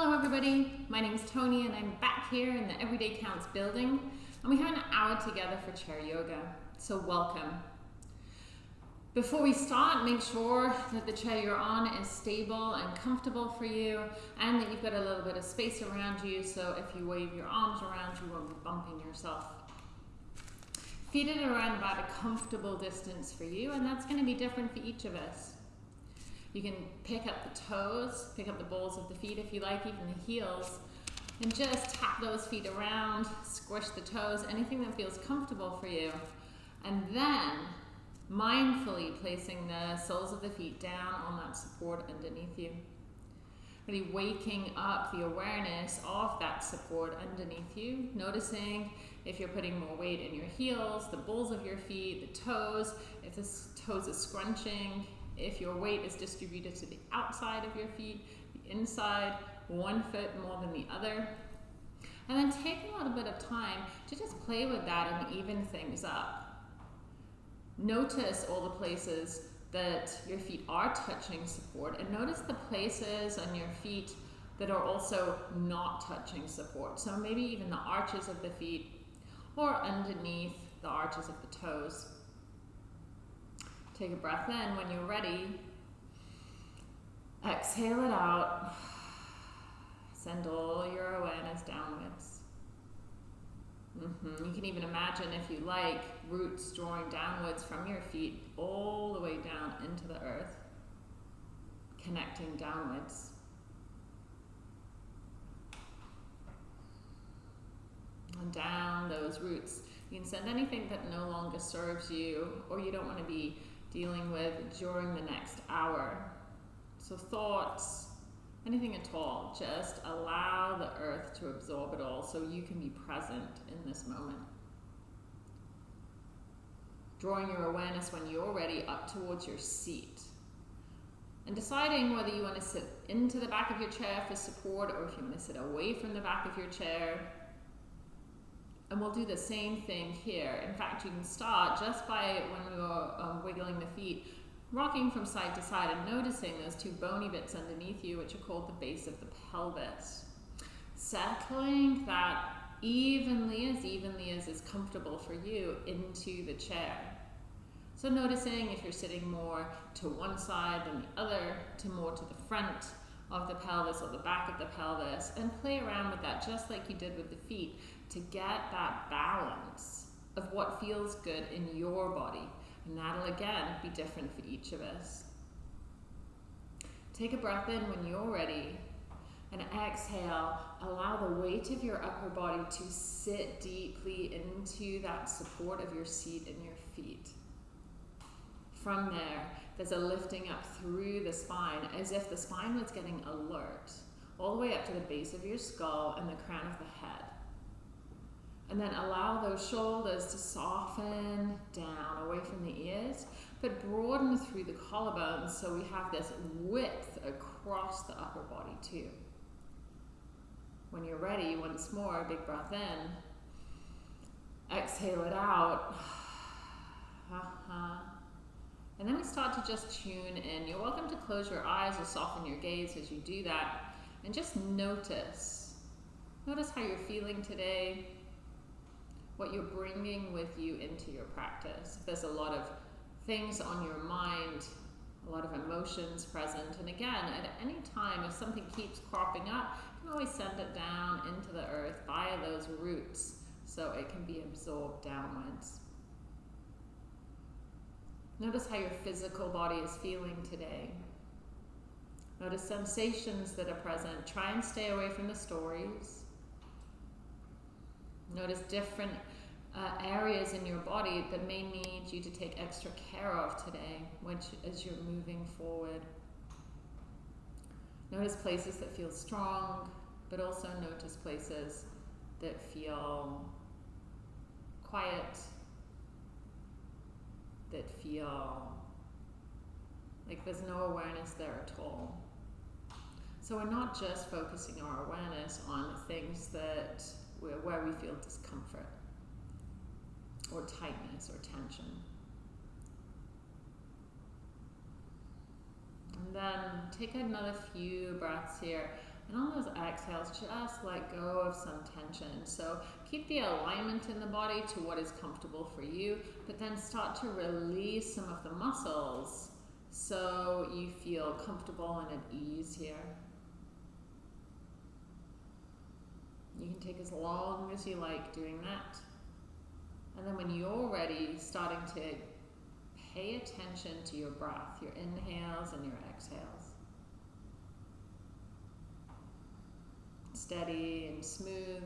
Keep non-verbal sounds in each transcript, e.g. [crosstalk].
Hello everybody, my name is Tony and I'm back here in the Everyday Counts building and we have an hour together for chair yoga, so welcome. Before we start, make sure that the chair you're on is stable and comfortable for you and that you've got a little bit of space around you so if you wave your arms around you won't be bumping yourself. Feet at around about a comfortable distance for you and that's going to be different for each of us. You can pick up the toes, pick up the balls of the feet if you like, even the heels, and just tap those feet around, squish the toes, anything that feels comfortable for you. And then mindfully placing the soles of the feet down on that support underneath you. Really waking up the awareness of that support underneath you, noticing if you're putting more weight in your heels, the balls of your feet, the toes, if the toes are scrunching, if your weight is distributed to the outside of your feet, the inside, one foot more than the other. And then take a little bit of time to just play with that and even things up. Notice all the places that your feet are touching support and notice the places on your feet that are also not touching support. So maybe even the arches of the feet or underneath the arches of the toes. Take a breath in when you're ready. Exhale it out. Send all your awareness downwards. Mm -hmm. You can even imagine, if you like, roots drawing downwards from your feet all the way down into the earth, connecting downwards. And down those roots. You can send anything that no longer serves you or you don't want to be dealing with during the next hour. So thoughts, anything at all, just allow the earth to absorb it all so you can be present in this moment. Drawing your awareness when you're ready up towards your seat. And deciding whether you want to sit into the back of your chair for support or if you want to sit away from the back of your chair and we'll do the same thing here. In fact, you can start just by when we were um, wiggling the feet, rocking from side to side and noticing those two bony bits underneath you, which are called the base of the pelvis. Settling that evenly, as evenly as is comfortable for you, into the chair. So noticing if you're sitting more to one side than the other, to more to the front of the pelvis or the back of the pelvis, and play around with that just like you did with the feet to get that balance of what feels good in your body. And that'll again be different for each of us. Take a breath in when you're ready and exhale. Allow the weight of your upper body to sit deeply into that support of your seat and your feet. From there, there's a lifting up through the spine as if the spine was getting alert, all the way up to the base of your skull and the crown of the head. And then allow those shoulders to soften down away from the ears, but broaden through the collarbones so we have this width across the upper body too. When you're ready, once more, big breath in. Exhale it out. [sighs] and then we start to just tune in. You're welcome to close your eyes or soften your gaze as you do that. And just notice. Notice how you're feeling today what you're bringing with you into your practice. There's a lot of things on your mind, a lot of emotions present, and again, at any time, if something keeps cropping up, you can always send it down into the earth via those roots so it can be absorbed downwards. Notice how your physical body is feeling today. Notice sensations that are present. Try and stay away from the stories. Notice different uh, areas in your body that may need you to take extra care of today which, as you're moving forward. Notice places that feel strong, but also notice places that feel quiet, that feel like there's no awareness there at all. So we're not just focusing our awareness on things that where we feel discomfort or tightness or tension. And then take another few breaths here. And on those exhales, just let go of some tension. So keep the alignment in the body to what is comfortable for you, but then start to release some of the muscles so you feel comfortable and at ease here. You can take as long as you like doing that. And then when you're ready, starting to pay attention to your breath, your inhales and your exhales. Steady and smooth.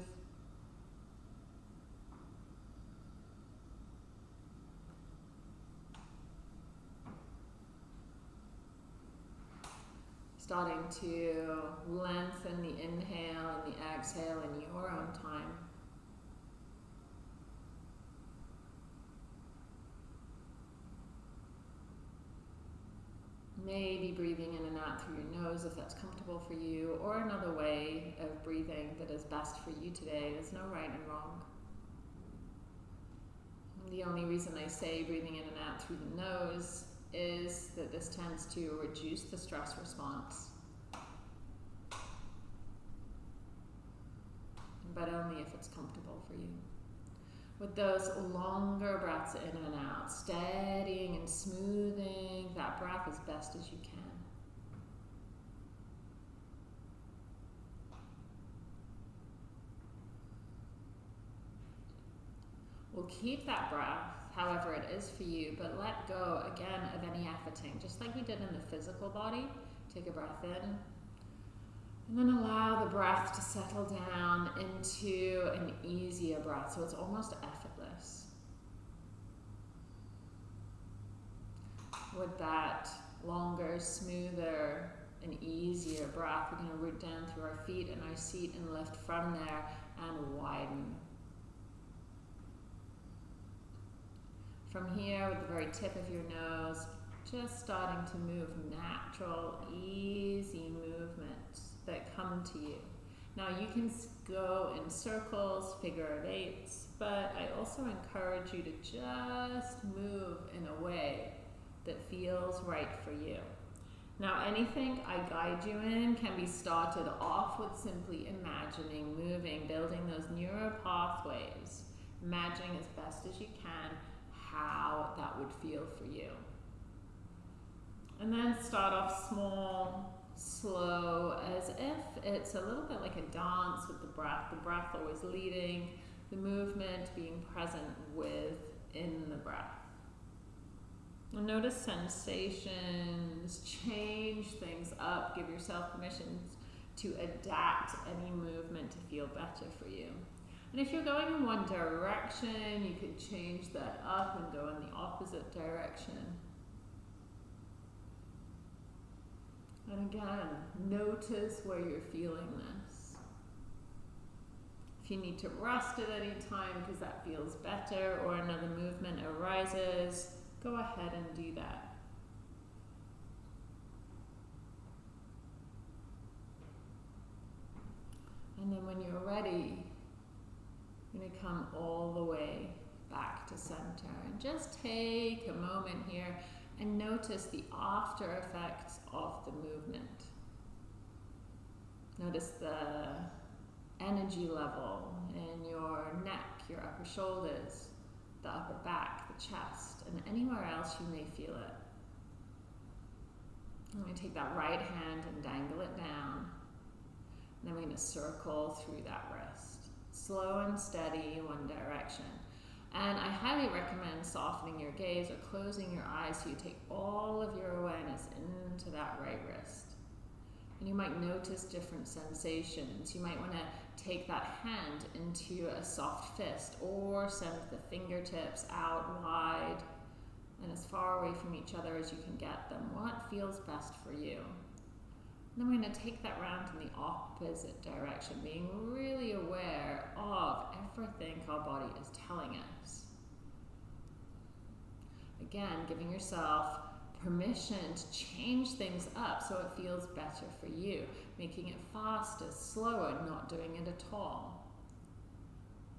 Starting to lengthen the inhale and the exhale in your own time. Maybe breathing in and out through your nose if that's comfortable for you, or another way of breathing that is best for you today. There's no right and wrong. The only reason I say breathing in and out through the nose is that this tends to reduce the stress response. But only if it's comfortable for you with those longer breaths in and out, steadying and smoothing that breath as best as you can. We'll keep that breath however it is for you, but let go again of any efforting, just like we did in the physical body. Take a breath in and then allow the breath to settle down into an easier breath, so it's almost effortless. With that longer, smoother, and easier breath, we're going to root down through our feet and our seat and lift from there and widen. From here, with the very tip of your nose, just starting to move natural, easy movements that come to you. Now you can go in circles, figure of eights, but I also encourage you to just move in a way that feels right for you. Now anything I guide you in can be started off with simply imagining, moving, building those neural pathways, imagining as best as you can how that would feel for you. And then start off small, slow, as if it's a little bit like a dance with the breath, the breath always leading, the movement being present within the breath. And notice sensations, change things up, give yourself permission to adapt any movement to feel better for you. And if you're going in one direction, you could change that up and go in the opposite direction. And again, notice where you're feeling this. If you need to rest at any time because that feels better or another movement arises, go ahead and do that. And then when you're ready, you're going to come all the way back to center and just take a moment here and notice the after effects of the movement. Notice the energy level in your neck, your upper shoulders, the upper back, the chest, and anywhere else you may feel it. I'm going to take that right hand and dangle it down. And then we're going to circle through that wrist. Slow and steady, one direction. And I highly recommend softening your gaze or closing your eyes so you take all of your awareness into that right wrist. And you might notice different sensations. You might want to take that hand into a soft fist or send the fingertips out wide and as far away from each other as you can get them. What feels best for you? Then we're going to take that round in the opposite direction, being really aware of everything our body is telling us. Again, giving yourself permission to change things up so it feels better for you, making it faster, slower, not doing it at all.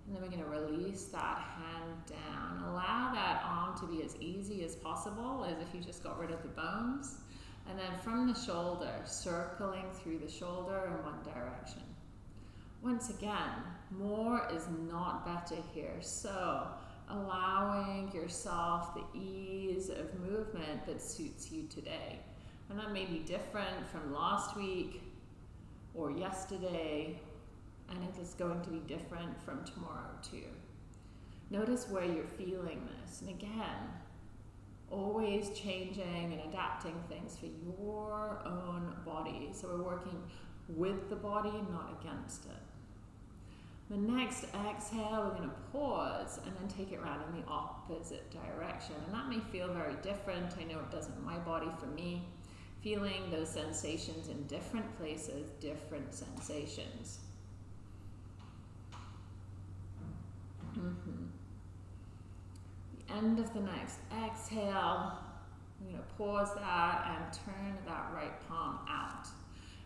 And then we're going to release that hand down. Allow that arm to be as easy as possible, as if you just got rid of the bones And then from the shoulder, circling through the shoulder in one direction. Once again, more is not better here. So allowing yourself the ease of movement that suits you today. And that may be different from last week or yesterday, and it is going to be different from tomorrow too. Notice where you're feeling this. And again, always changing and adapting things for your own body. So we're working with the body, not against it. The next exhale, we're going to pause and then take it around in the opposite direction. And that may feel very different. I know it does in my body for me. Feeling those sensations in different places, different sensations. Mm -hmm. End of the next exhale, I'm going to pause that and turn that right palm out.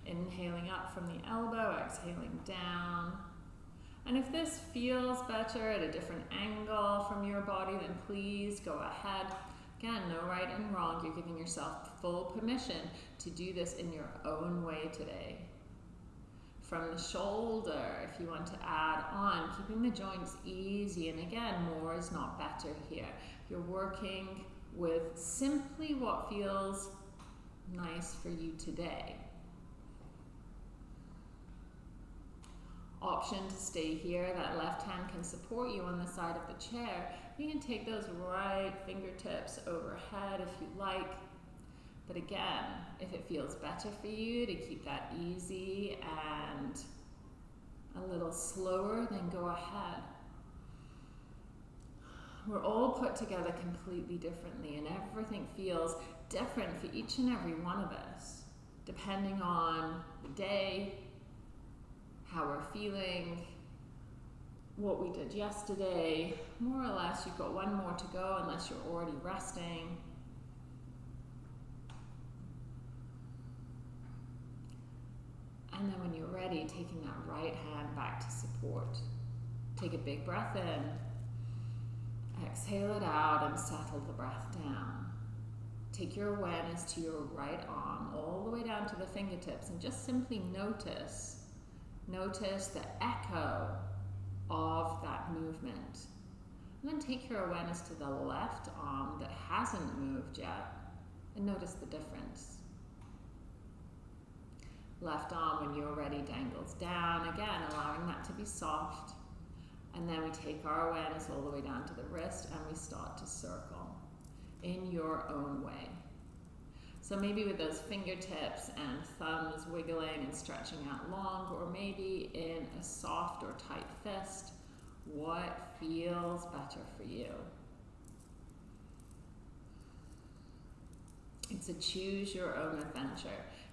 Inhaling up from the elbow, exhaling down. And if this feels better at a different angle from your body, then please go ahead. Again, no right and wrong. You're giving yourself full permission to do this in your own way today. From the shoulder, if you want to add on, keeping the joints easy. And again, more is not better here. You're working with simply what feels nice for you today. option to stay here. That left hand can support you on the side of the chair. You can take those right fingertips overhead if you like. But again, if it feels better for you to keep that easy and a little slower, then go ahead. We're all put together completely differently, and everything feels different for each and every one of us, depending on the day, how we're feeling, what we did yesterday. More or less, you've got one more to go unless you're already resting. And then when you're ready, taking that right hand back to support. Take a big breath in. Exhale it out and settle the breath down. Take your awareness to your right arm all the way down to the fingertips and just simply notice Notice the echo of that movement. And then take your awareness to the left arm that hasn't moved yet and notice the difference. Left arm, when you're ready, dangles down. Again, allowing that to be soft. And then we take our awareness all the way down to the wrist and we start to circle in your own way. So maybe with those fingertips and thumbs wiggling and stretching out long, or maybe in a soft or tight fist, what feels better for you? It's a choose your own adventure.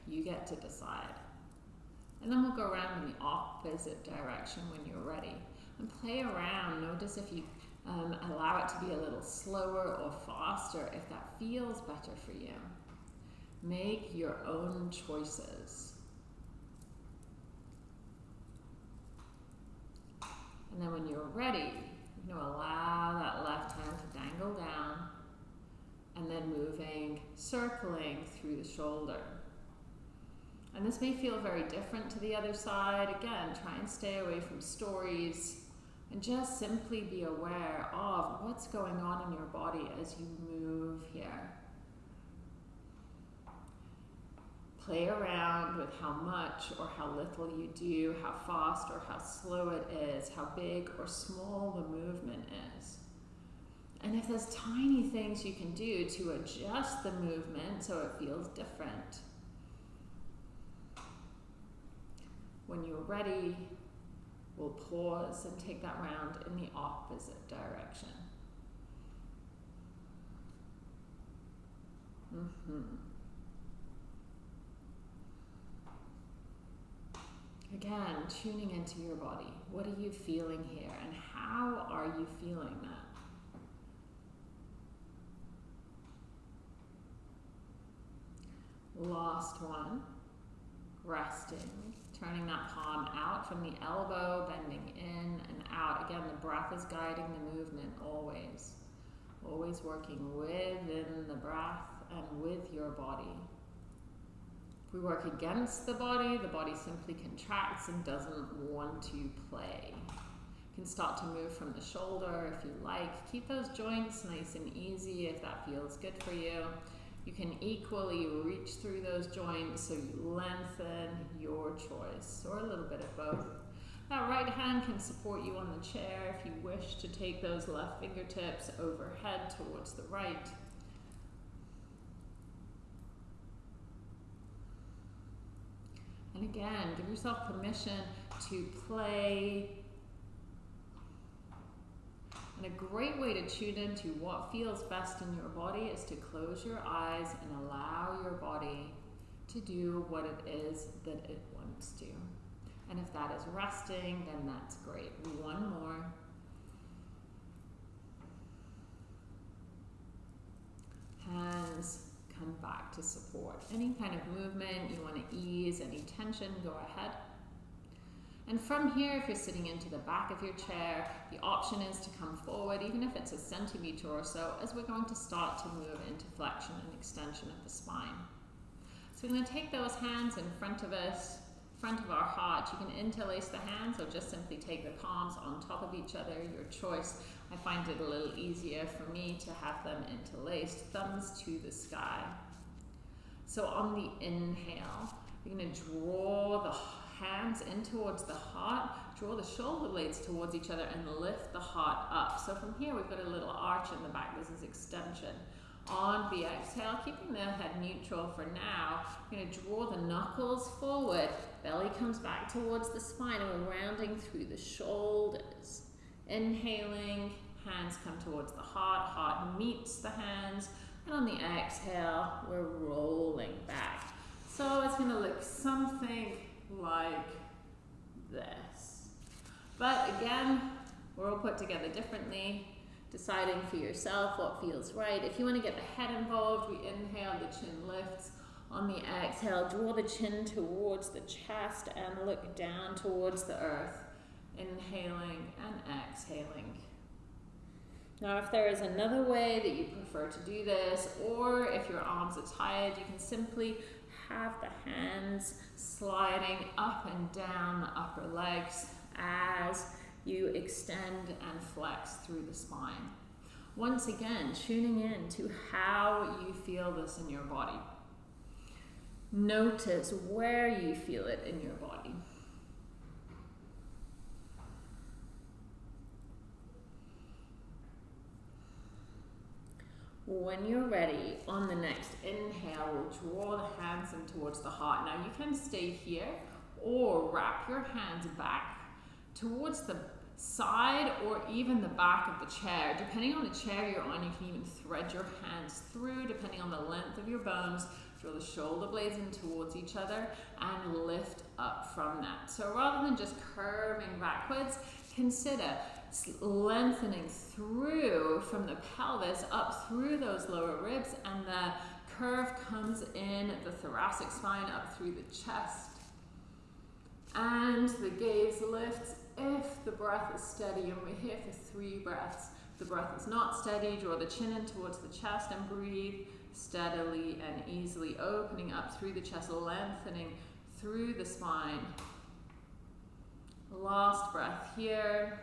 You get to decide. And then we'll go around in the opposite direction when you're ready. And play around. Notice if you um, allow it to be a little slower or faster, if that feels better for you. Make your own choices. And then when you're ready, you know, allow that left hand to dangle down and then moving, circling through the shoulder. And this may feel very different to the other side. Again, try and stay away from stories and just simply be aware of what's going on in your body as you move here. play around with how much or how little you do, how fast or how slow it is, how big or small the movement is. And if there's tiny things you can do to adjust the movement so it feels different. When you're ready, we'll pause and take that round in the opposite direction. Mm-hmm. Again, tuning into your body. What are you feeling here and how are you feeling that? Last one. Resting. Turning that palm out from the elbow, bending in and out. Again, the breath is guiding the movement always. Always working within the breath and with your body. If we work against the body, the body simply contracts and doesn't want to play. You can start to move from the shoulder if you like. Keep those joints nice and easy if that feels good for you. You can equally reach through those joints so you lengthen your choice, or a little bit of both. That right hand can support you on the chair if you wish to take those left fingertips overhead towards the right. And again, give yourself permission to play. And a great way to tune into what feels best in your body is to close your eyes and allow your body to do what it is that it wants to. And if that is resting, then that's great. One more. Hands come back to support. Any kind of movement you want to ease, any tension, go ahead. And from here, if you're sitting into the back of your chair, the option is to come forward, even if it's a centimeter or so, as we're going to start to move into flexion and extension of the spine. So we're going to take those hands in front of us, front of our heart. You can interlace the hands or just simply take the palms on top of each other, your choice. I find it a little easier for me to have them interlaced, thumbs to the sky. So on the inhale, you're going to draw the hands in towards the heart, draw the shoulder blades towards each other and lift the heart up. So from here we've got a little arch in the back, this is extension on the exhale, keeping the head neutral for now. We're going to draw the knuckles forward, belly comes back towards the spine, and we're rounding through the shoulders. Inhaling, hands come towards the heart, heart meets the hands, and on the exhale, we're rolling back. So it's going to look something like this. But again, we're all put together differently deciding for yourself what feels right. If you want to get the head involved, we inhale, the chin lifts. On the exhale, draw the chin towards the chest and look down towards the earth. Inhaling and exhaling. Now, if there is another way that you prefer to do this, or if your arms are tired, you can simply have the hands sliding up and down the upper legs as you extend and flex through the spine. Once again, tuning in to how you feel this in your body. Notice where you feel it in your body. When you're ready, on the next inhale, we'll draw the hands in towards the heart. Now you can stay here or wrap your hands back towards the side or even the back of the chair. Depending on the chair you're on, you can even thread your hands through, depending on the length of your bones. Draw the shoulder blades in towards each other and lift up from that. So rather than just curving backwards, consider lengthening through from the pelvis up through those lower ribs and the curve comes in the thoracic spine up through the chest. And the gaze lifts if the breath is steady, and we're here for three breaths. the breath is not steady, draw the chin in towards the chest and breathe steadily and easily, opening up through the chest, lengthening through the spine. Last breath here.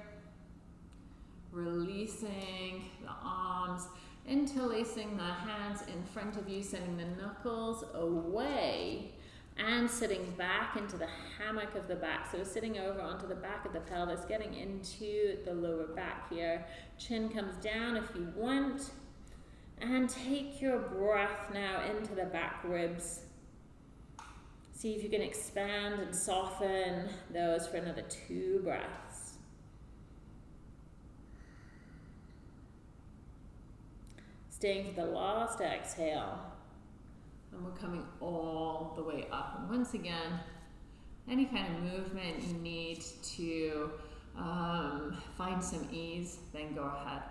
Releasing the arms, interlacing the hands in front of you, sending the knuckles away and sitting back into the hammock of the back. So sitting over onto the back of the pelvis, getting into the lower back here. Chin comes down if you want. And take your breath now into the back ribs. See if you can expand and soften those for another two breaths. Staying for the last exhale. And we're coming all the way up. And once again, any kind of movement you need to um, find some ease, then go ahead.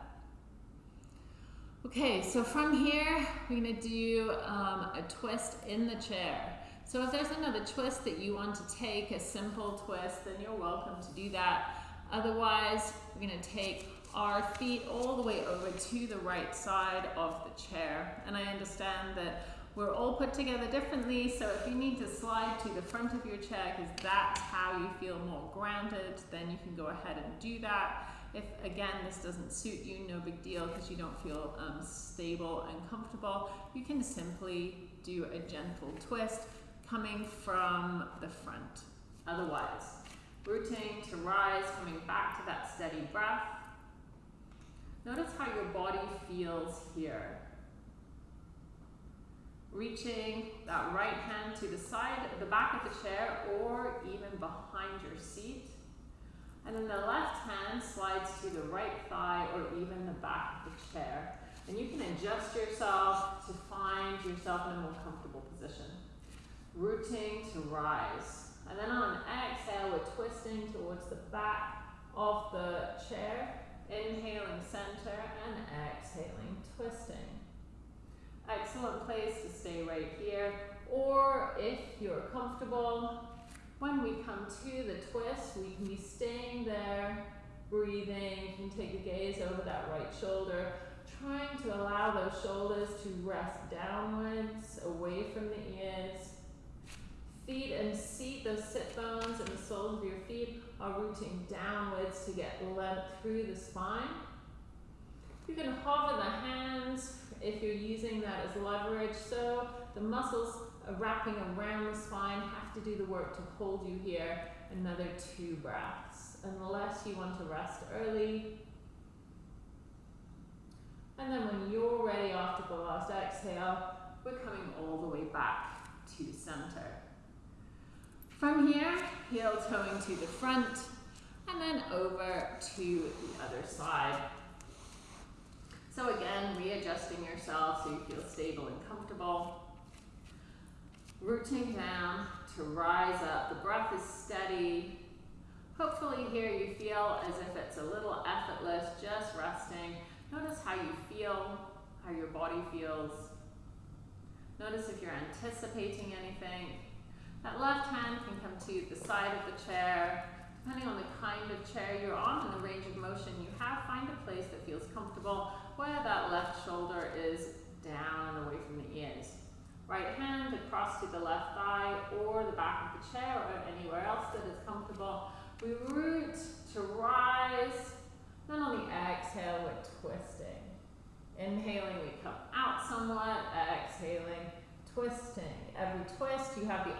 Okay, so from here, we're gonna do um, a twist in the chair. So if there's another twist that you want to take, a simple twist, then you're welcome to do that. Otherwise, we're gonna take our feet all the way over to the right side of the chair. And I understand that We're all put together differently, so if you need to slide to the front of your chair because that's how you feel more grounded, then you can go ahead and do that. If again this doesn't suit you, no big deal because you don't feel um, stable and comfortable. You can simply do a gentle twist coming from the front. Otherwise, rooting to rise, coming back to that steady breath. Notice how your body feels here. Reaching that right hand to the side, the back of the chair, or even behind your seat. And then the left hand slides to the right thigh or even the back of the chair. And you can adjust yourself to find yourself in a more comfortable position. Rooting to rise. And then on an exhale, we're twisting towards the back of the chair. Inhaling center and exhaling, twisting. Excellent place to stay right here. Or if you're comfortable, when we come to the twist, we can be staying there, breathing. You can take a gaze over that right shoulder, trying to allow those shoulders to rest downwards, away from the ears. Feet and seat, those sit bones and the soles of your feet are rooting downwards to get length through the spine. You can hover the hands if you're using that as leverage. So the muscles wrapping around the spine have to do the work to hold you here. Another two breaths. Unless you want to rest early. And then when you're ready after the last exhale, we're coming all the way back to center. From here, heel toeing to the front, and then over to the other side. So again, readjusting yourself so you feel stable and comfortable. Rooting down to rise up. The breath is steady. Hopefully here you feel as if it's a little effortless, just resting. Notice how you feel, how your body feels. Notice if you're anticipating anything. That left hand can come to the side of the chair. Depending on the kind of chair you're on and the range of motion you have, find a place that feels comfortable where that left shoulder is down and away from the ears. Right hand across to the left thigh or the back of the chair or anywhere else that is comfortable. We root to rise. Then on the exhale, we're twisting. Inhaling, we come out somewhat. Exhaling, twisting. Every twist, you have the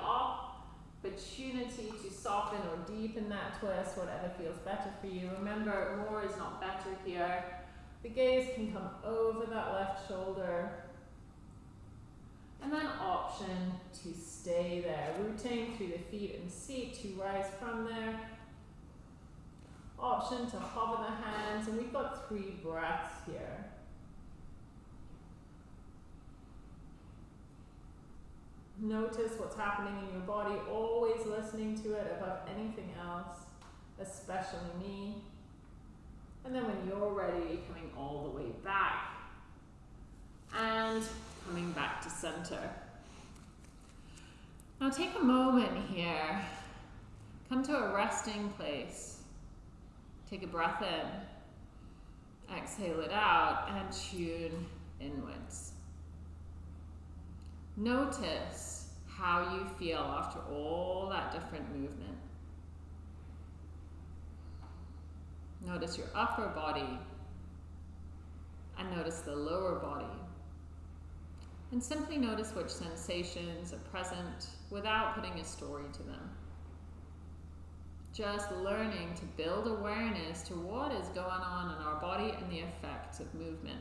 opportunity to soften or deepen that twist, whatever feels better for you. Remember, more is not better here. The gaze can come over that left shoulder. And then option to stay there, rooting through the feet and seat to rise from there. Option to hover the hands, and we've got three breaths here. Notice what's happening in your body, always listening to it above anything else, especially me. And then when you're ready, coming all the way back and coming back to center. Now take a moment here. Come to a resting place. Take a breath in. Exhale it out and tune inwards. Notice how you feel after all that different movement. Notice your upper body and notice the lower body. And simply notice which sensations are present without putting a story to them. Just learning to build awareness to what is going on in our body and the effects of movement.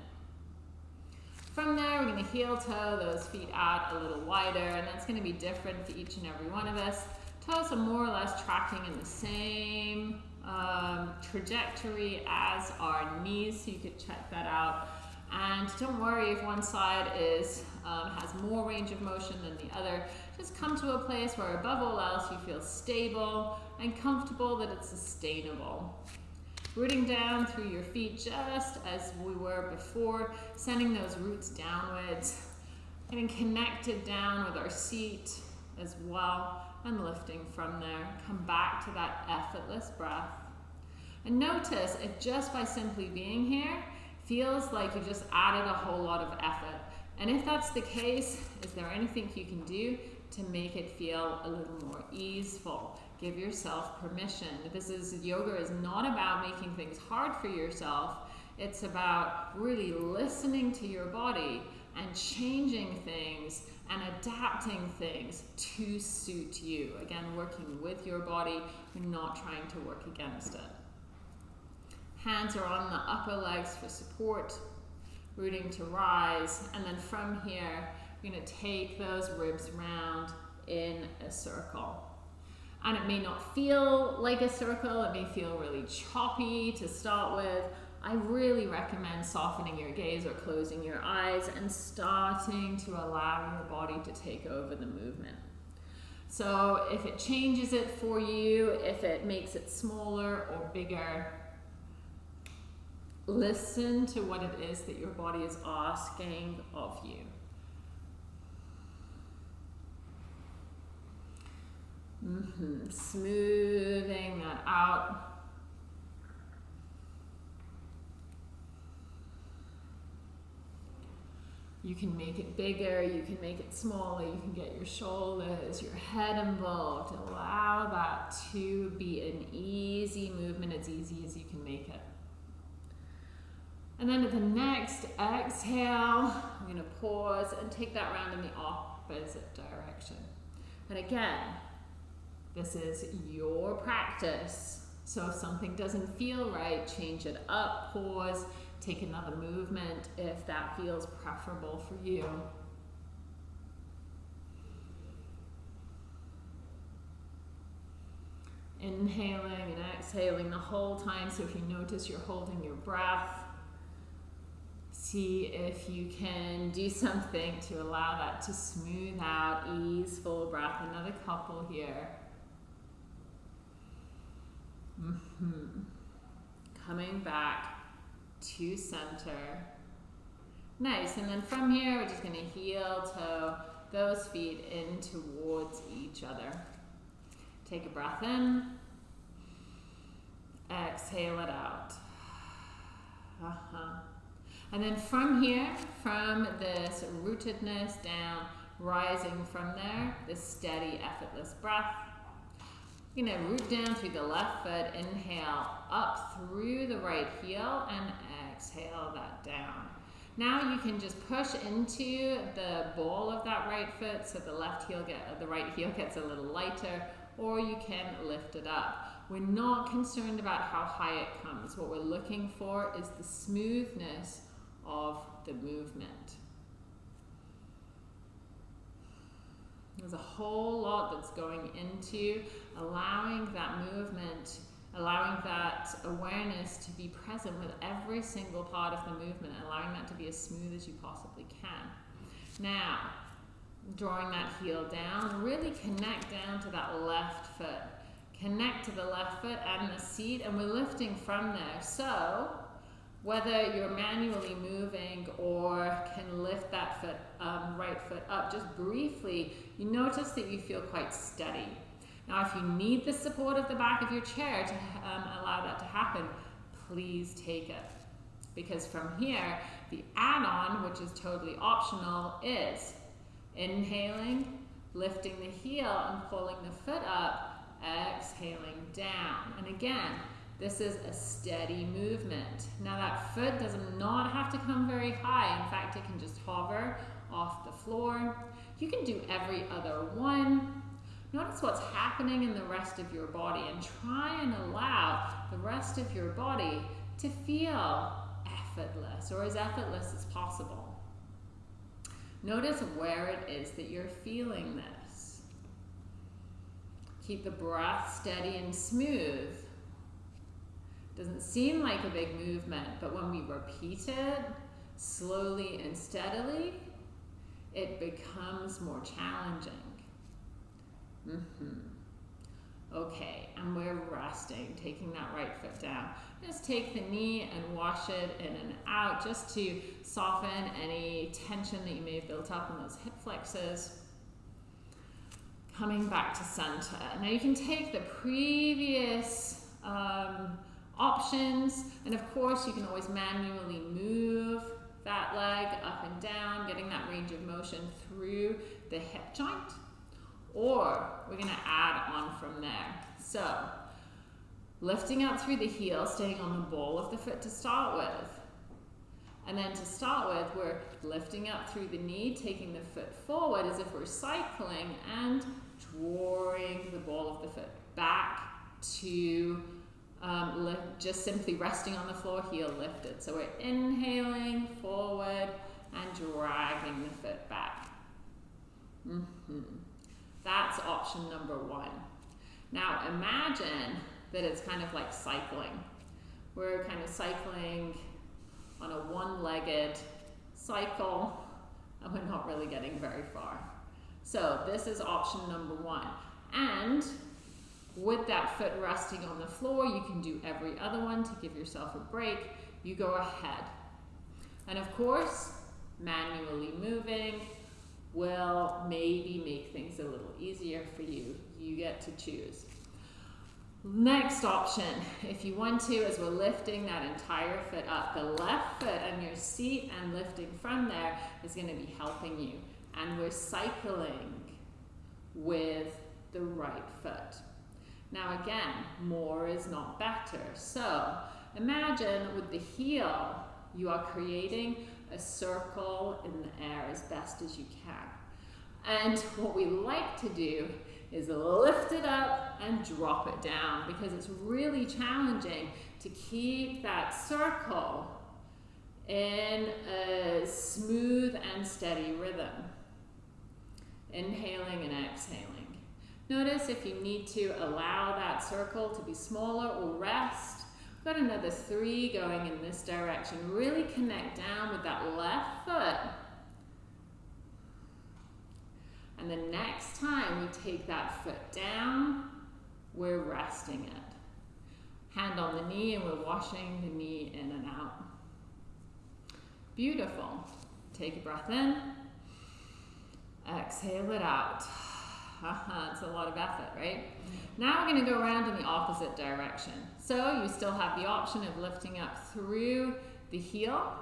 From there, we're going to heel toe those feet out a little wider, and that's going to be different for each and every one of us. Toes are more or less tracking in the same um, trajectory as our knees, so you could check that out. And don't worry if one side is um, has more range of motion than the other. Just come to a place where above all else you feel stable and comfortable that it's sustainable. Rooting down through your feet just as we were before, sending those roots downwards, getting connected down with our seat as well and lifting from there. Come back to that effortless breath. And notice if just by simply being here feels like you just added a whole lot of effort. And if that's the case, is there anything you can do to make it feel a little more easeful? Give yourself permission. This is yoga is not about making things hard for yourself. It's about really listening to your body and changing things and adapting things to suit you. Again, working with your body, not trying to work against it. Hands are on the upper legs for support, rooting to rise, and then from here, you're going to take those ribs round in a circle. And it may not feel like a circle, it may feel really choppy to start with. I really recommend softening your gaze or closing your eyes and starting to allow your body to take over the movement. So if it changes it for you, if it makes it smaller or bigger, listen to what it is that your body is asking of you. Mm -hmm. Smoothing that out. You can make it bigger, you can make it smaller, you can get your shoulders, your head involved. Allow that to be an easy movement, as easy as you can make it. And then at the next exhale, I'm going to pause and take that round in the opposite direction. And again, this is your practice. So if something doesn't feel right, change it up, pause, take another movement if that feels preferable for you. Inhaling and exhaling the whole time. So if you notice you're holding your breath, see if you can do [laughs] something to allow that to smooth out, easeful breath. Another couple here. Mm -hmm. Coming back to center. Nice, and then from here, we're just gonna heel toe those feet in towards each other. Take a breath in, exhale it out. Uh -huh. And then from here, from this rootedness down, rising from there, this steady, effortless breath. You're gonna root down through the left foot, inhale up through the right heel, and exhale that down. Now you can just push into the ball of that right foot so the left heel get the right heel gets a little lighter, or you can lift it up. We're not concerned about how high it comes. What we're looking for is the smoothness of the movement. There's a whole lot that's going into allowing that movement, allowing that awareness to be present with every single part of the movement, allowing that to be as smooth as you possibly can. Now, drawing that heel down, really connect down to that left foot. Connect to the left foot and the seat, and we're lifting from there. So, whether you're manually moving or can lift that foot, um, right foot up just briefly, you notice that you feel quite steady. Now, if you need the support of the back of your chair to um, allow that to happen, please take it. Because from here, the add-on, which is totally optional, is inhaling, lifting the heel and pulling the foot up, exhaling down. And again, this is a steady movement. Now that foot does not have to come very high. In fact, it can just hover off the floor. You can do every other one. Notice what's happening in the rest of your body and try and allow the rest of your body to feel effortless or as effortless as possible. Notice where it is that you're feeling this. Keep the breath steady and smooth. Doesn't seem like a big movement, but when we repeat it slowly and steadily, it becomes more challenging. Mm -hmm. Okay, and we're resting, taking that right foot down. Just take the knee and wash it in and out just to soften any tension that you may have built up in those hip flexors. Coming back to center. Now you can take the previous um, options. And of course, you can always manually move that leg up and down, getting that range of motion through the hip joint, or we're gonna add on from there. So, lifting up through the heel, staying on the ball of the foot to start with. And then to start with, we're lifting up through the knee, taking the foot forward as if we're cycling and drawing the ball of the foot back to um, lift, just simply resting on the floor, heel lifted. So we're inhaling forward and dragging the foot back. Mm -hmm. That's option number one. Now imagine that it's kind of like cycling. We're kind of cycling on a one-legged cycle and we're not really getting very far. So this is option number one. And with that foot resting on the floor, you can do every other one to give yourself a break. You go ahead. And of course, manually moving will maybe make things a little easier for you. You get to choose. Next option, if you want to, as we're lifting that entire foot up, the left foot on your seat and lifting from there is going to be helping you. And we're cycling with the right foot. Now again, more is not better. So imagine with the heel, you are creating a circle in the air as best as you can. And what we like to do is lift it up and drop it down because it's really challenging to keep that circle in a smooth and steady rhythm. Inhaling and exhaling. Notice if you need to allow that circle to be smaller or rest. We've got another three going in this direction. Really connect down with that left foot and the next time we take that foot down, we're resting it. Hand on the knee and we're washing the knee in and out. Beautiful. Take a breath in. Exhale it out. [laughs] It's a lot of effort, right? Now we're going to go around in the opposite direction. So you still have the option of lifting up through the heel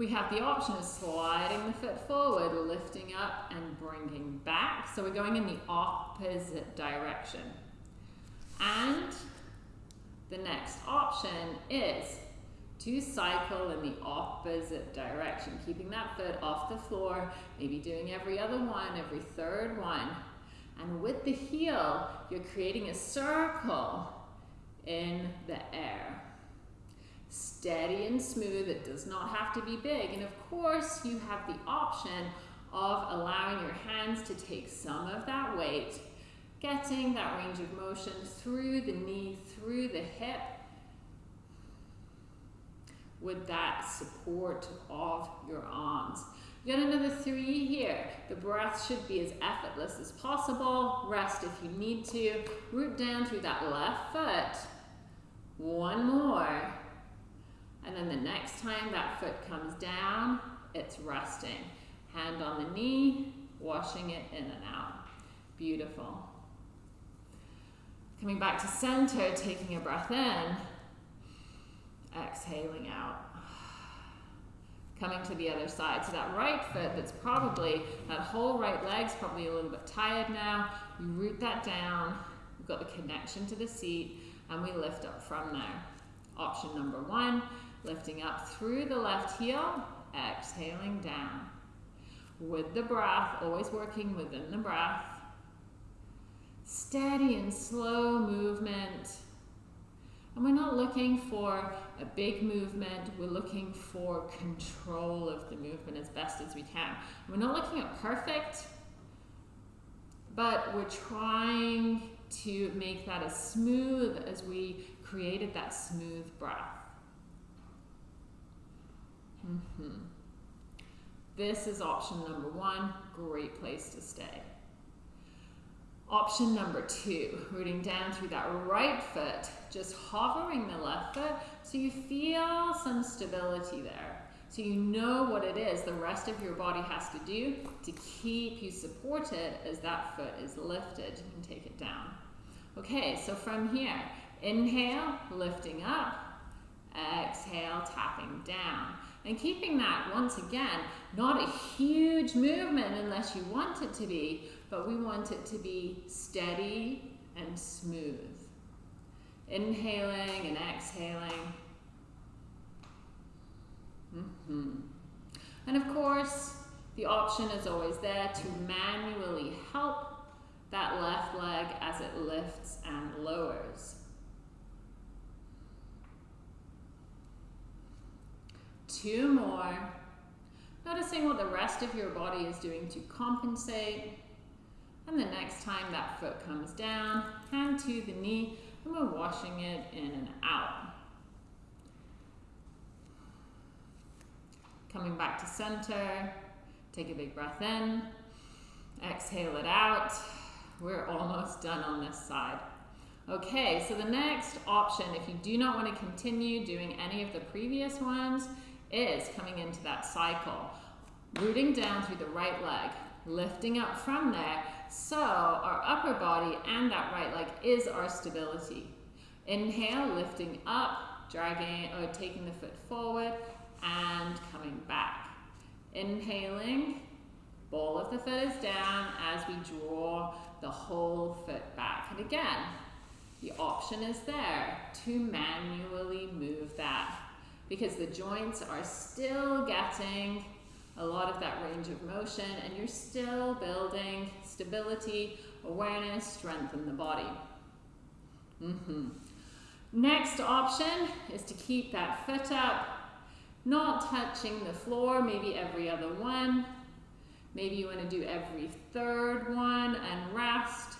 we have the option of sliding the foot forward, lifting up and bringing back. So we're going in the opposite direction. And the next option is to cycle in the opposite direction, keeping that foot off the floor, maybe doing every other one, every third one. And with the heel, you're creating a circle in the air steady and smooth. It does not have to be big. And of course, you have the option of allowing your hands to take some of that weight, getting that range of motion through the knee, through the hip, with that support of your arms. Got another three here. The breath should be as effortless as possible. Rest if you need to. Root down through that left foot. One more. And then the next time that foot comes down, it's resting. Hand on the knee, washing it in and out. Beautiful. Coming back to center, taking a breath in, exhaling out. Coming to the other side. So that right foot that's probably, that whole right leg's probably a little bit tired now. You root that down. We've got the connection to the seat and we lift up from there. Option number one, Lifting up through the left heel, exhaling down. With the breath, always working within the breath. Steady and slow movement. And we're not looking for a big movement, we're looking for control of the movement as best as we can. We're not looking at perfect, but we're trying to make that as smooth as we created that smooth breath. Mm -hmm. This is option number one, great place to stay. Option number two, rooting down through that right foot, just hovering the left foot so you feel some stability there. So you know what it is the rest of your body has to do to keep you supported as that foot is lifted and take it down. Okay, so from here, inhale, lifting up, exhale, tapping down. And keeping that, once again, not a huge movement unless you want it to be, but we want it to be steady and smooth. Inhaling and exhaling. Mm -hmm. And of course, the option is always there to manually help that left leg as it lifts and lowers. Two more. Noticing what the rest of your body is doing to compensate. And the next time that foot comes down, hand to the knee, and we're washing it in and out. Coming back to center, take a big breath in, exhale it out. We're almost done on this side. Okay, so the next option, if you do not want to continue doing any of the previous ones, is coming into that cycle. Rooting down through the right leg, lifting up from there. So our upper body and that right leg is our stability. Inhale, lifting up, dragging or taking the foot forward and coming back. Inhaling, ball of the foot is down as we draw the whole foot back. And again, the option is there to manually move that because the joints are still getting a lot of that range of motion and you're still building stability, awareness, strength in the body. Mm -hmm. Next option is to keep that foot up, not touching the floor, maybe every other one. Maybe you want to do every third one and rest,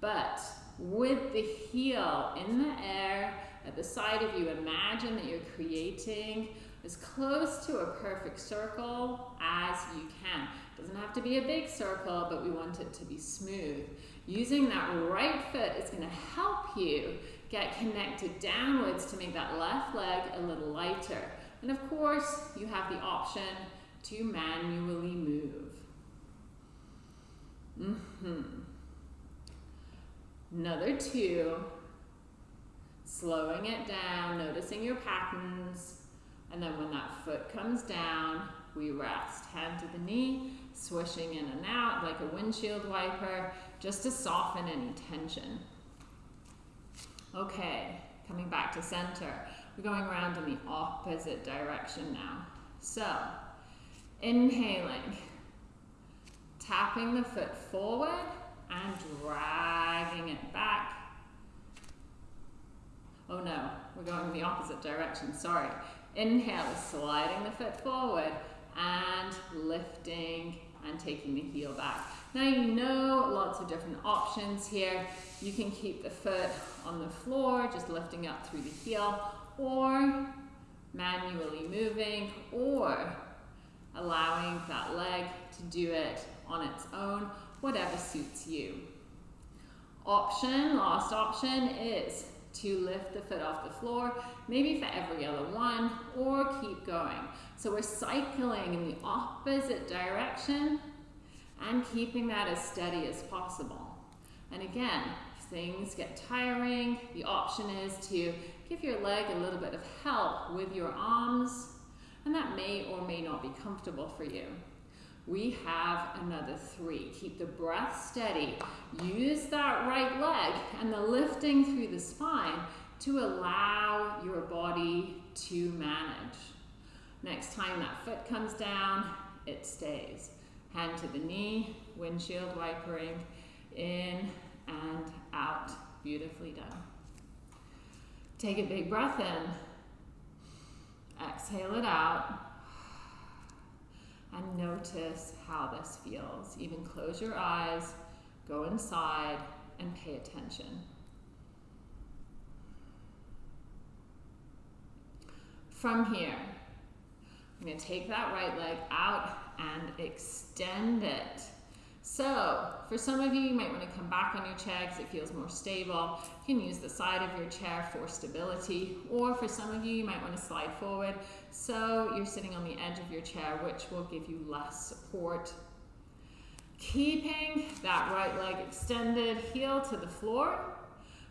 but with the heel in the air, at the side of you, imagine that you're creating as close to a perfect circle as you can. Doesn't have to be a big circle, but we want it to be smooth. Using that right foot is going to help you get connected downwards to make that left leg a little lighter. And of course, you have the option to manually move. Mm -hmm. Another two slowing it down, noticing your patterns, and then when that foot comes down, we rest. Hand to the knee, swishing in and out like a windshield wiper, just to soften any tension. Okay, coming back to center. We're going around in the opposite direction now. So, inhaling, tapping the foot forward and dragging it back Oh no, we're going in the opposite direction, sorry. Inhale, sliding the foot forward and lifting and taking the heel back. Now you know lots of different options here. You can keep the foot on the floor, just lifting up through the heel, or manually moving, or allowing that leg to do it on its own, whatever suits you. Option, last option is to lift the foot off the floor, maybe for every other one, or keep going. So we're cycling in the opposite direction and keeping that as steady as possible. And again, if things get tiring, the option is to give your leg a little bit of help with your arms, and that may or may not be comfortable for you we have another three. Keep the breath steady. Use that right leg and the lifting through the spine to allow your body to manage. Next time that foot comes down, it stays. Hand to the knee, windshield wipering, in and out. Beautifully done. Take a big breath in. Exhale it out and notice how this feels. Even close your eyes, go inside, and pay attention. From here, I'm going to take that right leg out and extend it so for some of you, you might want to come back on your chair because it feels more stable. You can use the side of your chair for stability. Or for some of you, you might want to slide forward so you're sitting on the edge of your chair, which will give you less support. Keeping that right leg extended, heel to the floor.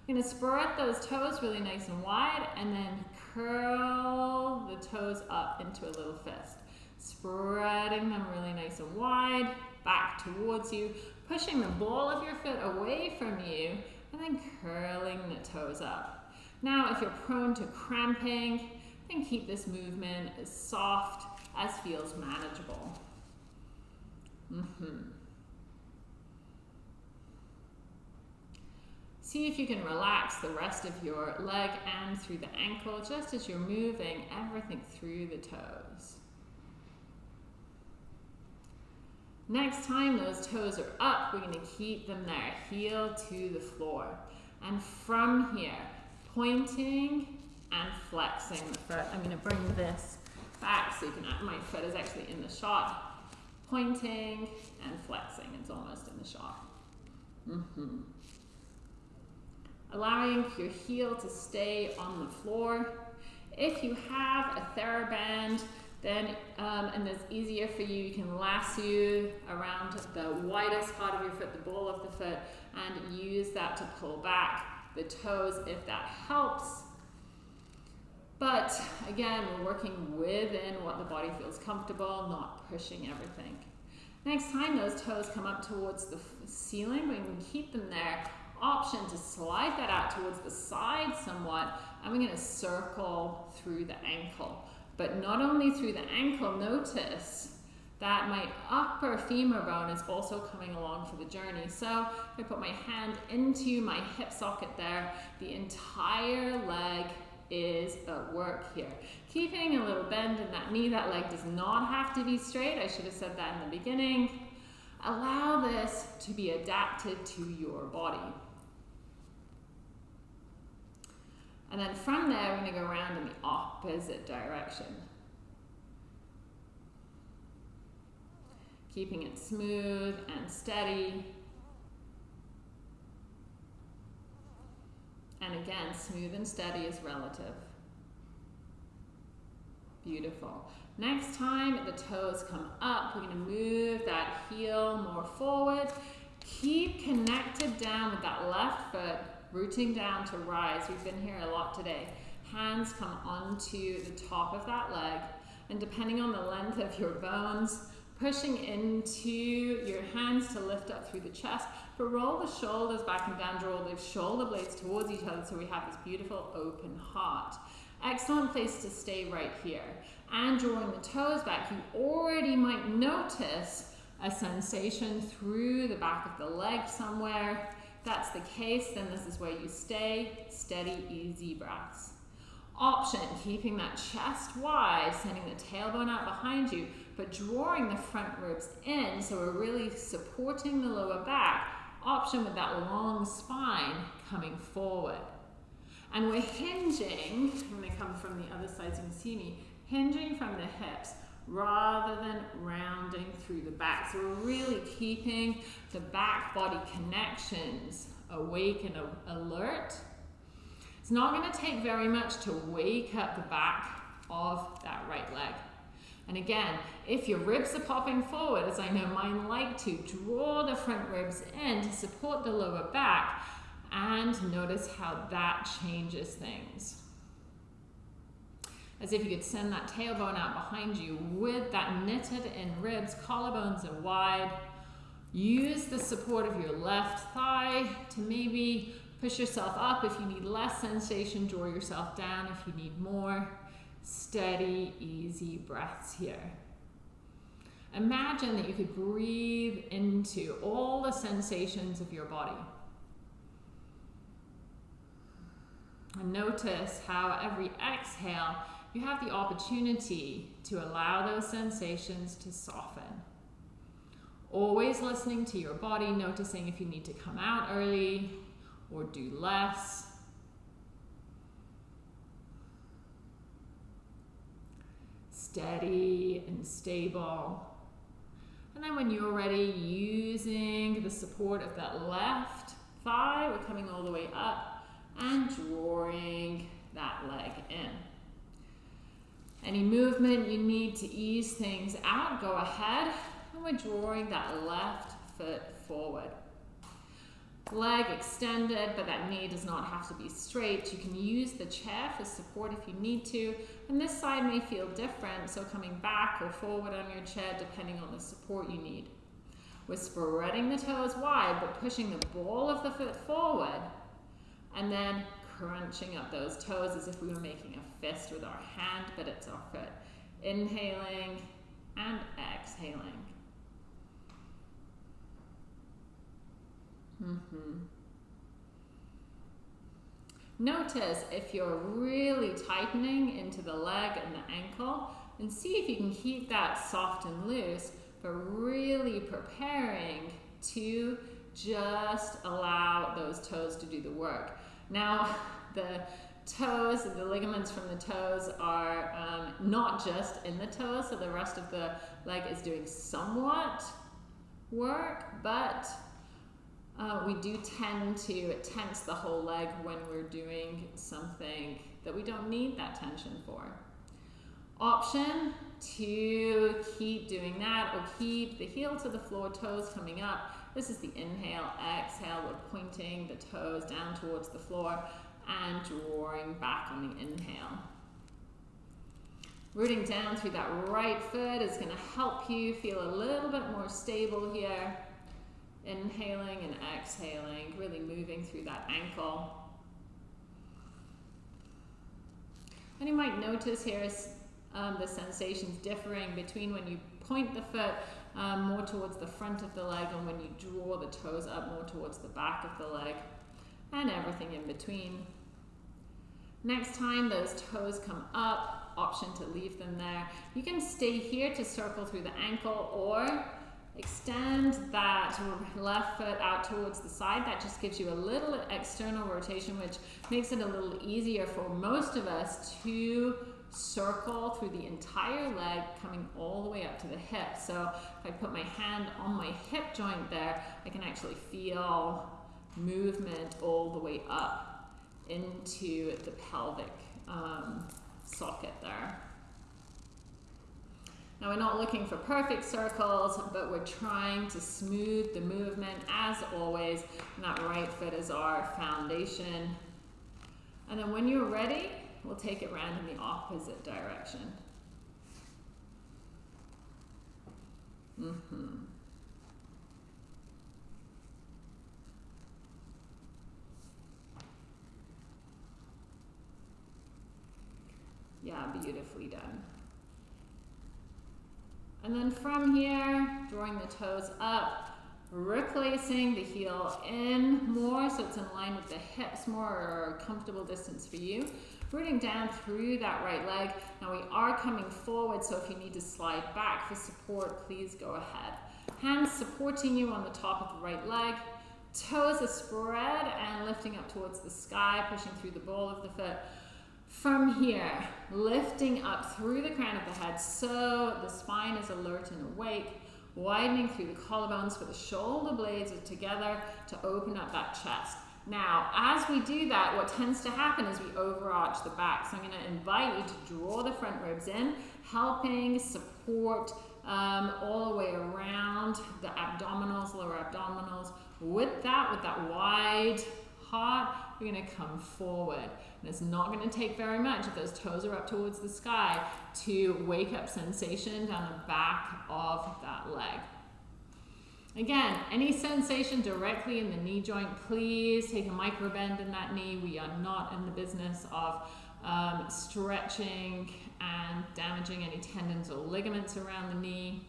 You're gonna spread those toes really nice and wide and then curl the toes up into a little fist. Spreading them really nice and wide, back towards you, pushing the ball of your foot away from you and then curling the toes up. Now, if you're prone to cramping, then keep this movement as soft as feels manageable. Mm -hmm. See if you can relax the rest of your leg and through the ankle just as you're moving everything through the toes. Next time those toes are up, we're going to keep them there, heel to the floor. And from here, pointing and flexing the foot. I'm to bring this back so you can, my foot is actually in the shot. Pointing and flexing, it's almost in the shot. Mm -hmm. Allowing your heel to stay on the floor. If you have a TheraBand, then, um, and it's easier for you, you can lasso around the widest part of your foot, the ball of the foot, and use that to pull back the toes if that helps. But again, we're working within what the body feels comfortable, not pushing everything. Next time those toes come up towards the ceiling, we can keep them there. Option to slide that out towards the side somewhat, and we're gonna circle through the ankle. But not only through the ankle, notice that my upper femur bone is also coming along for the journey. So I put my hand into my hip socket there, the entire leg is at work here. Keeping a little bend in that knee, that leg does not have to be straight. I should have said that in the beginning. Allow this to be adapted to your body. And then from there, we're going to go around in the opposite direction. Keeping it smooth and steady. And again, smooth and steady is relative. Beautiful. Next time the toes come up, we're going to move that heel more forward. Keep connected down with that left foot rooting down to rise. We've been here a lot today. Hands come onto the top of that leg, and depending on the length of your bones, pushing into your hands to lift up through the chest, but roll the shoulders back and down, draw the shoulder blades towards each other so we have this beautiful open heart. Excellent place to stay right here. And drawing the toes back, you already might notice a sensation through the back of the leg somewhere that's the case, then this is where you stay, steady, easy breaths. Option, keeping that chest wide, sending the tailbone out behind you, but drawing the front ribs in, so we're really supporting the lower back. Option with that long spine coming forward. And we're hinging, I'm gonna come from the other side so you can see me, hinging from the hips rather than rounding through the back. So we're really keeping the back body connections awake and alert. It's not going to take very much to wake up the back of that right leg. And again, if your ribs are popping forward, as I know mine like to, draw the front ribs in to support the lower back and notice how that changes things as if you could send that tailbone out behind you with that knitted in ribs, collarbones are wide. Use the support of your left thigh to maybe push yourself up if you need less sensation, draw yourself down if you need more. Steady, easy breaths here. Imagine that you could breathe into all the sensations of your body. And notice how every exhale you have the opportunity to allow those sensations to soften. Always listening to your body, noticing if you need to come out early or do less. Steady and stable. And then when you're ready, using the support of that left thigh, we're coming all the way up and drawing that leg in. Any movement you need to ease things out, go ahead. And we're drawing that left foot forward. leg extended, but that knee does not have to be straight. You can use the chair for support if you need to. And this side may feel different, so coming back or forward on your chair depending on the support you need. We're spreading the toes wide, but pushing the ball of the foot forward and then crunching up those toes as if we were making a fist with our hand, but it's our foot. Inhaling and exhaling. Mm-hmm. Notice if you're really tightening into the leg and the ankle, and see if you can keep that soft and loose, but really preparing to just allow those toes to do the work. Now, [laughs] the toes, the ligaments from the toes are um, not just in the toes, so the rest of the leg is doing somewhat work, but uh, we do tend to tense the whole leg when we're doing something that we don't need that tension for. Option to keep doing that or keep the heel to the floor, toes coming up. This is the inhale, exhale, we're pointing the toes down towards the floor and drawing back on the inhale. Rooting down through that right foot is going to help you feel a little bit more stable here. Inhaling and exhaling, really moving through that ankle. And you might notice here um, the sensations differing between when you point the foot um, more towards the front of the leg and when you draw the toes up more towards the back of the leg and everything in between. Next time those toes come up, option to leave them there. You can stay here to circle through the ankle or Extend that left foot out towards the side. That just gives you a little external rotation, which makes it a little easier for most of us to circle through the entire leg, coming all the way up to the hip. So if I put my hand on my hip joint there, I can actually feel movement all the way up into the pelvic um, socket there. Now we're not looking for perfect circles, but we're trying to smooth the movement as always. And that right foot is our foundation. And then when you're ready, we'll take it round in the opposite direction. Mm-hmm. Beautifully done. And then from here, drawing the toes up, replacing the heel in more so it's in line with the hips more or a comfortable distance for you. Rooting down through that right leg. Now we are coming forward, so if you need to slide back for support, please go ahead. Hands supporting you on the top of the right leg. Toes are spread and lifting up towards the sky, pushing through the ball of the foot. From here, lifting up through the crown of the head so the spine is alert and awake, widening through the collarbones for the shoulder blades are together to open up that chest. Now, as we do that, what tends to happen is we overarch the back. So I'm going to invite you to draw the front ribs in, helping support um, all the way around the abdominals, lower abdominals. With that, with that wide heart, we're going to come forward. And it's not going to take very much if those toes are up towards the sky to wake up sensation down the back of that leg. Again, any sensation directly in the knee joint, please take a micro bend in that knee. We are not in the business of um, stretching and damaging any tendons or ligaments around the knee.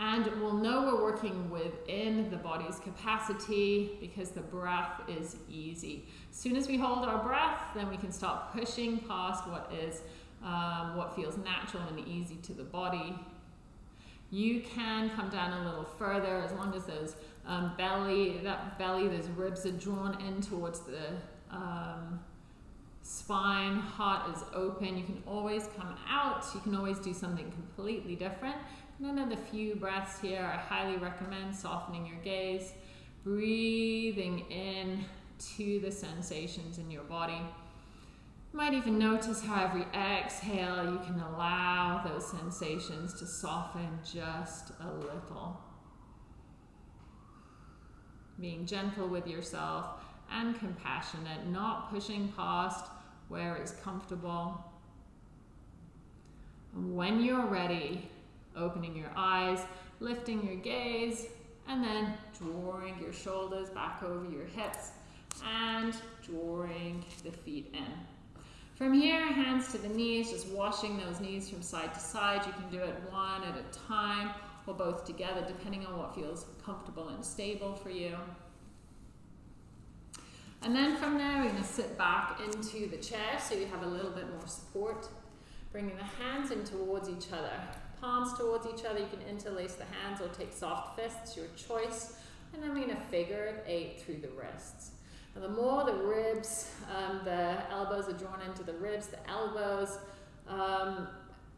And we'll know we're working within the body's capacity because the breath is easy. As soon as we hold our breath, then we can start pushing past what is um, what feels natural and easy to the body. You can come down a little further as long as those um, belly, that belly, those ribs are drawn in towards the um, spine, heart is open. You can always come out. You can always do something completely different. Another few breaths here. I highly recommend softening your gaze, breathing in to the sensations in your body. You might even notice how every exhale you can allow those sensations to soften just a little. being gentle with yourself and compassionate, not pushing past where it's comfortable. And when you're ready, opening your eyes, lifting your gaze, and then drawing your shoulders back over your hips and drawing the feet in. From here, hands to the knees, just washing those knees from side to side. You can do it one at a time or both together, depending on what feels comfortable and stable for you. And then from there, we're going to sit back into the chair so you have a little bit more support. Bringing the hands in towards each other. Palms towards each other. You can interlace the hands or take soft fists, your choice. And then we're going to figure eight through the wrists. And the more the ribs, um, the elbows are drawn into the ribs, the elbows um,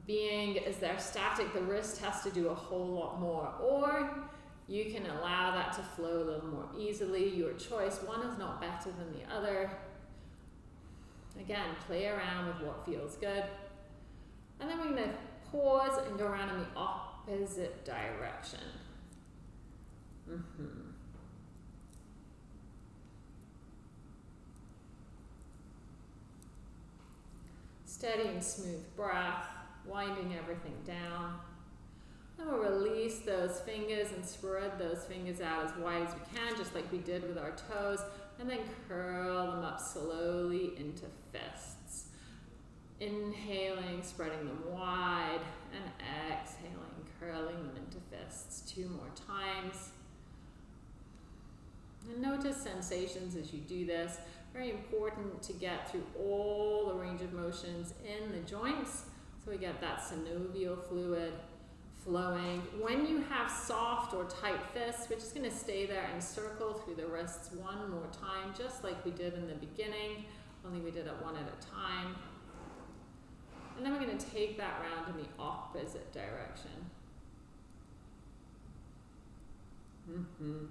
being as they're static, the wrist has to do a whole lot more. Or you can allow that to flow a little more easily, your choice. One is not better than the other. Again, play around with what feels good. And then we're going to pause and go around in the opposite direction. Mm -hmm. Steady and smooth breath, winding everything down. And we'll release those fingers and spread those fingers out as wide as we can, just like we did with our toes, and then curl them up slowly into fists. Inhaling, spreading them wide, and exhaling, curling them into fists. Two more times. And notice sensations as you do this. Very important to get through all the range of motions in the joints so we get that synovial fluid flowing. When you have soft or tight fists, we're just going to stay there and circle through the wrists one more time, just like we did in the beginning, only we did it one at a time. And then we're going to take that round in the opposite direction. Mm -hmm.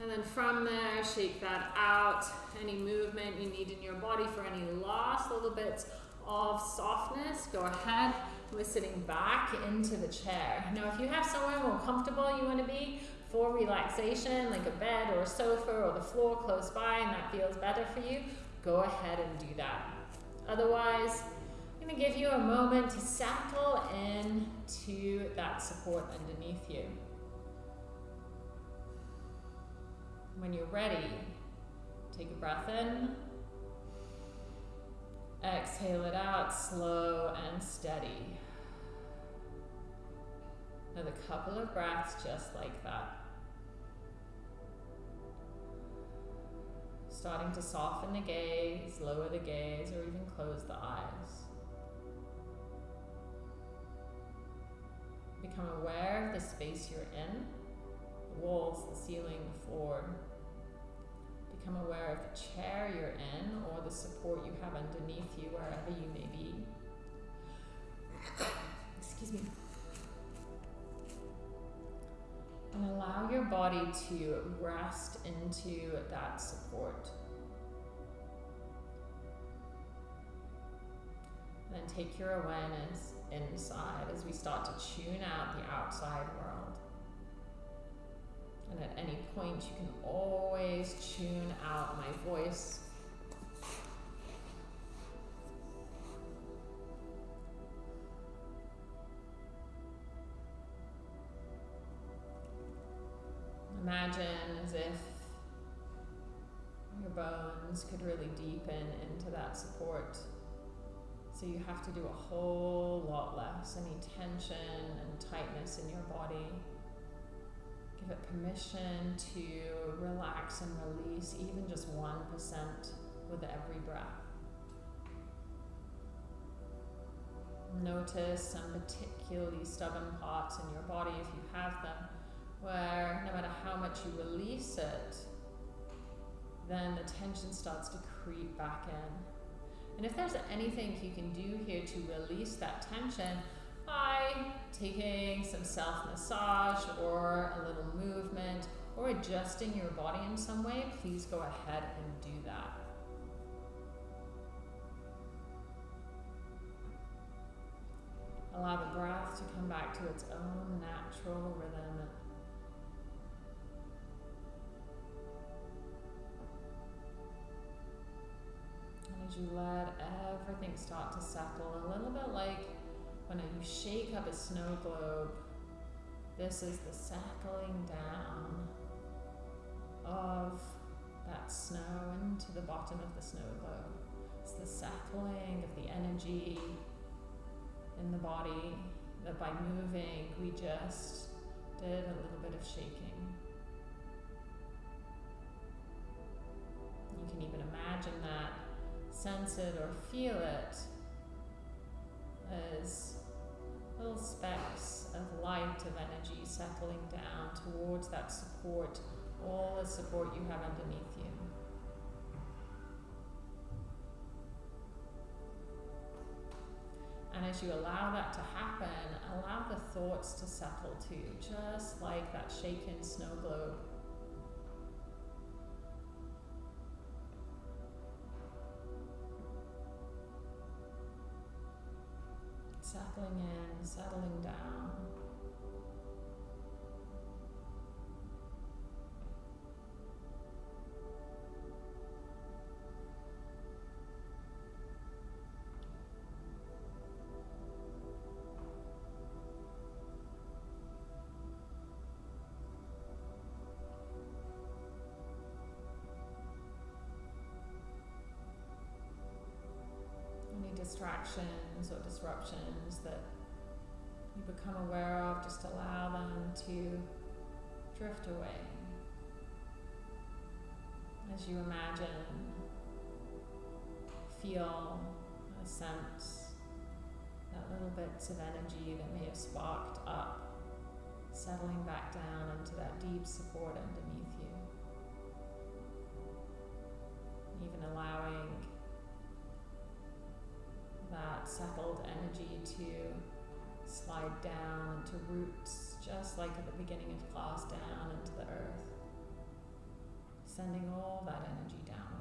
And then from there, shake that out. Any movement you need in your body for any last little bits of softness, go ahead. We're sitting back into the chair. Now, if you have somewhere more comfortable you want to be for relaxation, like a bed or a sofa or the floor close by, and that feels better for you, go ahead and do that. Otherwise, I'm going to give you a moment to settle in to that support underneath you. When you're ready, take a breath in. Exhale it out, slow and steady. Another couple of breaths just like that. Starting to soften the gaze, lower the gaze, or even close the eyes. Become aware of the space you're in the walls, the ceiling, the floor. Become aware of the chair you're in or the support you have underneath you, wherever you may be. [coughs] Excuse me. Your body to rest into that support. Then take your awareness inside as we start to tune out the outside world. And at any point, you can always tune out my voice. Imagine as if your bones could really deepen into that support. So you have to do a whole lot less, any tension and tightness in your body. Give it permission to relax and release even just 1% with every breath. Notice some particularly stubborn parts in your body if you have them, where no matter how much you release it, then the tension starts to creep back in. And if there's anything you can do here to release that tension, by taking some self massage or a little movement or adjusting your body in some way, please go ahead and do that. Allow the breath to come back to its own natural rhythm. You let everything start to settle, a little bit like when you shake up a snow globe, this is the settling down of that snow into the bottom of the snow globe. It's the settling of the energy in the body that by moving we just did a little bit of shaking. You can even imagine that, sense it or feel it as little specks of light, of energy settling down towards that support, all the support you have underneath you. And as you allow that to happen, allow the thoughts to settle too, just like that shaken snow globe. Settling in, settling down. Distractions or disruptions that you become aware of, just allow them to drift away. As you imagine, feel a sense, that little bits of energy that may have sparked up, settling back down into that deep support underneath you. Even allowing that settled energy to slide down into roots, just like at the beginning of class, down into the earth, sending all that energy downwards.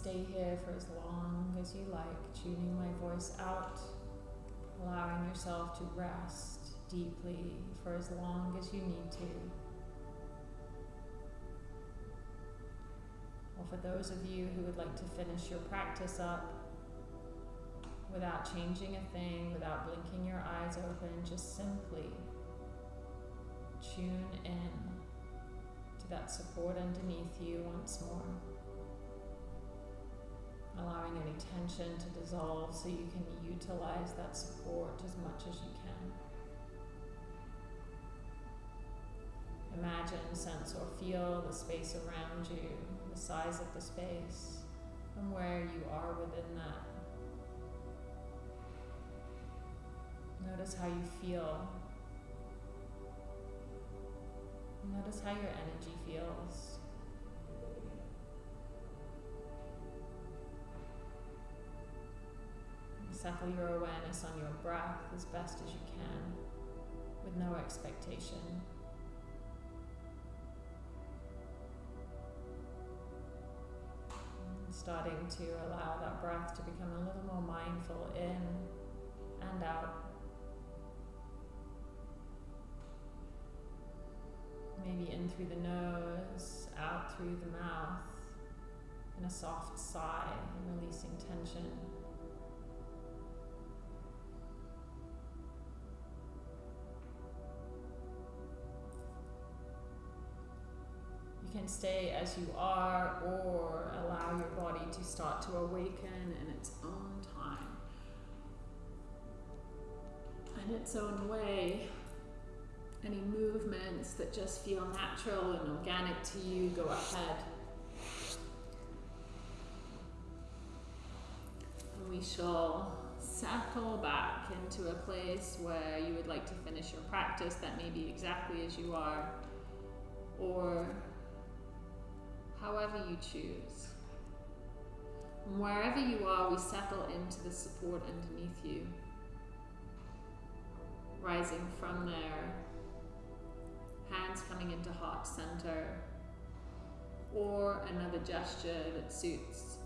Stay here for as long as you like, tuning my voice out, allowing yourself to rest deeply for as long as you need to. Or for those of you who would like to finish your practice up without changing a thing, without blinking your eyes open, just simply tune in to that support underneath you once more allowing any tension to dissolve so you can utilize that support as much as you can. Imagine, sense, or feel the space around you, the size of the space, and where you are within that. Notice how you feel. Notice how your energy feels. Settle your awareness on your breath as best as you can with no expectation. Starting to allow that breath to become a little more mindful in and out. Maybe in through the nose, out through the mouth, in a soft sigh, and releasing tension. Can stay as you are or allow your body to start to awaken in its own time, in its own way. Any movements that just feel natural and organic to you, go ahead. And we shall settle back into a place where you would like to finish your practice that may be exactly as you are, or however you choose. And wherever you are, we settle into the support underneath you. Rising from there, hands coming into heart center, or another gesture that suits.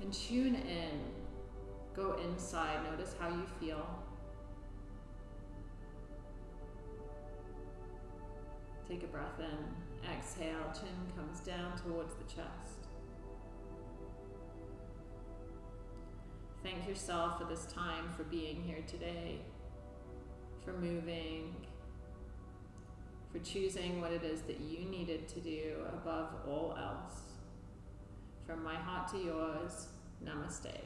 And tune in, go inside, notice how you feel. Take a breath in, exhale, chin comes down towards the chest. Thank yourself for this time, for being here today, for moving, for choosing what it is that you needed to do above all else. From my heart to yours, namaste.